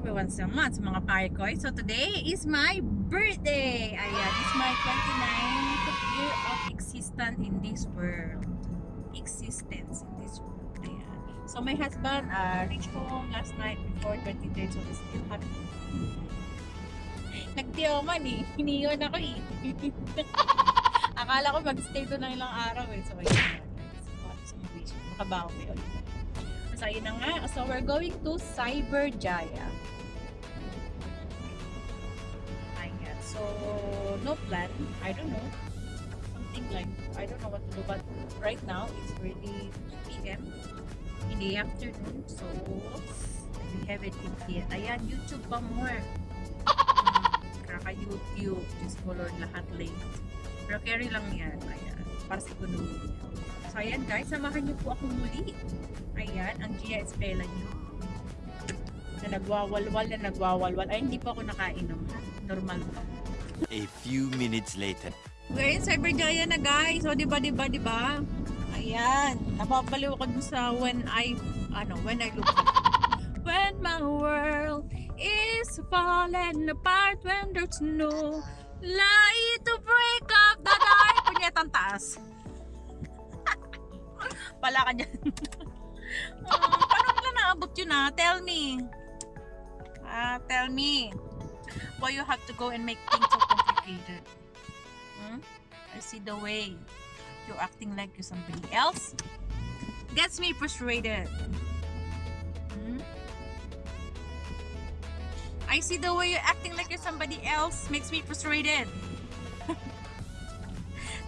Everyone so much mga parikoy. So today is my birthday. Ayan, it's my 29th year of existence in this world. Existence in this world. Ayan. So my husband uh, reached home last night before 23 so he's still happy. Nagtiyoman eh. Hiniyon ako eh. Akala ko mag-stay doon ng ilang araw eh. So ayun. Makabaho ko yun. So, ayun na nga. So, we're going to Cyber Jaya. Ayan. So, no plan. I don't know. Something like, I don't know what to do. But right now, it's already 2 p.m. in the afternoon. So, we have it in here. Ayan, YouTube pa more. Kaka-YouTube. Diyos ko Lord, lahat late. Pero carry lang yan. Ayan. Para sa economy. So, ayan guys. Samahan niyo po ako muli. Ayan, ang Gia Espela niyo. Na nagwawalwal na nagwawalwal. Ay, hindi pa ako nakainom. ha? Normal pa. A few minutes later. We're in Cyber Jaya na guys. So, di ba, di ba, di ba? Ayan. Napapaliw ako dun sa when I, ano, when I look up. When my world is falling apart when there's no light to break Pala ka dyan. um, paano nila naabot yun ah? Tell me. Ah, tell me. Why you have to go and make things so complicated? Hmm? I see the way you're acting like you're somebody else. Gets me frustrated. Hmm? I see the way you're acting like you're somebody else makes me frustrated.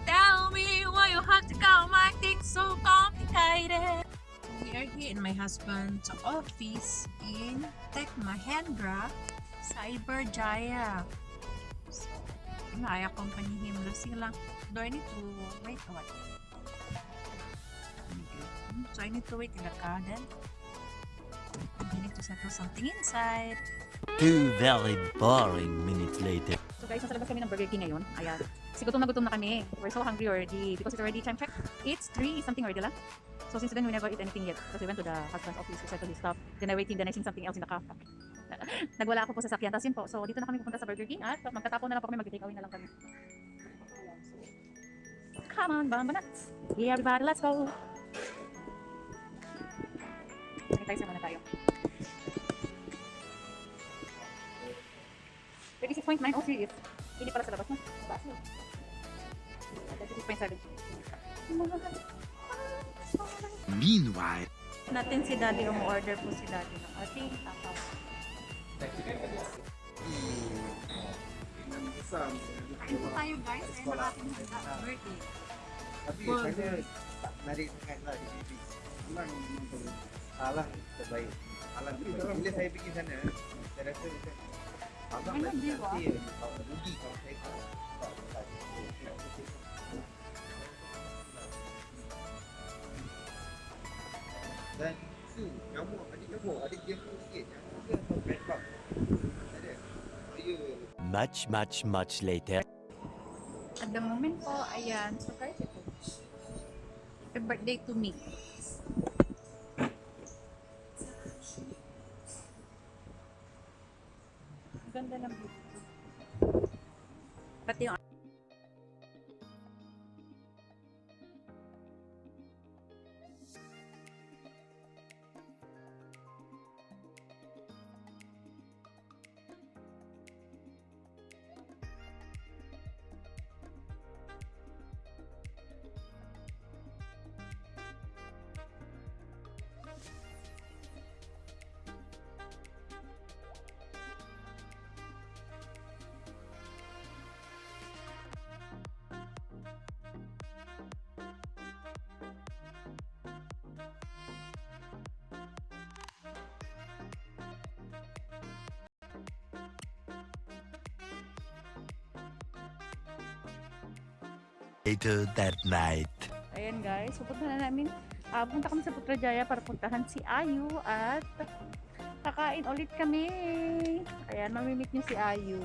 Tell me why you have to go make things so complicated. We are here in my husband's office in Tech Mahindra, Cyber Jaya. So, I accompany him. Lang. Do I need to wait or what? So I need to wait in the garden. I need to settle something inside. Two very boring minutes later. So guys, nasa labas kami ng Burger King ngayon. Ayan. Kasi gutom na gutom na kami. We're so hungry already because it's already time check. It's 3 something already lang. So since then, we never eat anything yet. Because we went to the husband's office to settle his stuff. Then I waiting, then I seen something else in the car. Nagwala ako po sa sakyan. Tapos yun po. So dito na kami pupunta sa Burger King at magtatapon na lang po kami. Mag-take away na lang kami. Come on, Bambanats. Hey everybody, let's go. Sanitizer muna tayo. 36.9 oh serious. Hindi pala sa labas mo. Taas mo. 36.7. Meanwhile, Natin si Daddy, umu-order po si Daddy ng ating takaw. Ano tayo guys? Ay, ng ating birthday. Burger. di sini. Memang memang salah terbaik. Alam terbaik. Bila saya pergi sana, saya rasa macam abang Memang lagi jiwa. nanti kalau tak tak dan tu nyamuk adik nyamuk adik jemput sikit nyamuk ke atau bed bug ada saya much, much, much later. At the moment po, ayan, surprise ito. Happy birthday to me. Ganda ng beauty. Pati yung Later that night. Ayan guys, pupunta na namin. Ah, punta kami sa Putrajaya para puntahan si Ayu at kakain ulit kami. Ayan, mamimit niyo si Ayu.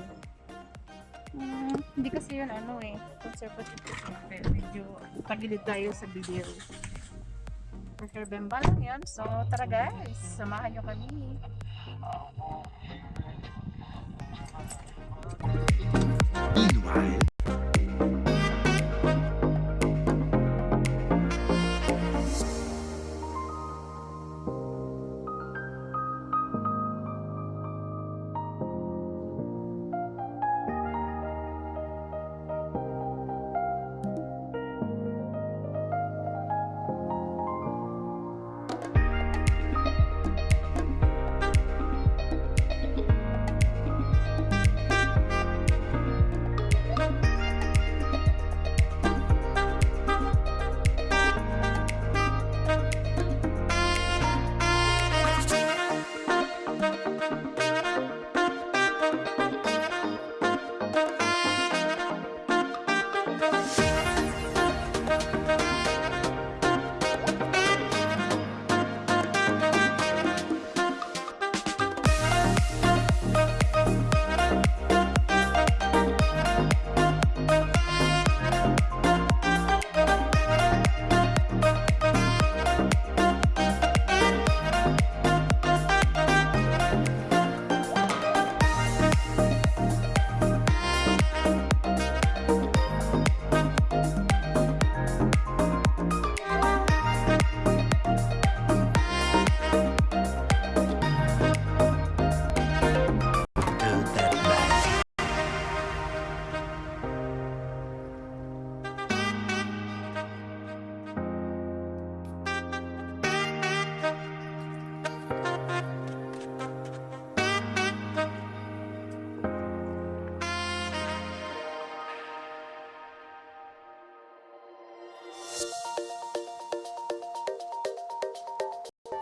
Hmm, hindi kasi yun ano eh, conservative. Pero medyo pagilid tayo sa video. Burger Bemba lang yun. So, tara guys, samahan nyo kami. Meanwhile,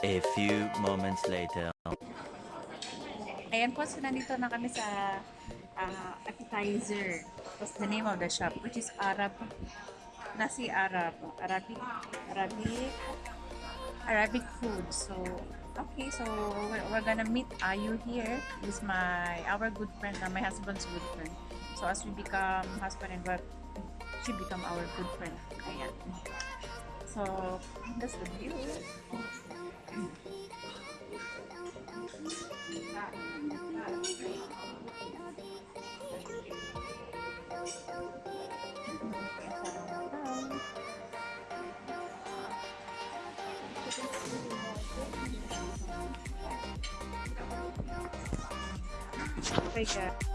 A few moments later. Ayan po, so nandito na kami sa ah, appetizer. What's the name of the shop? Which is Arab. Nasi Arab. Arabic. Arabic. Arabic food. So, okay. So, we're, we're gonna meet Ayu here. He's my, our good friend, uh, my husband's good friend. So, as we become husband and wife, she become our good friend. Ayan. So, that's the view. Okay, guys.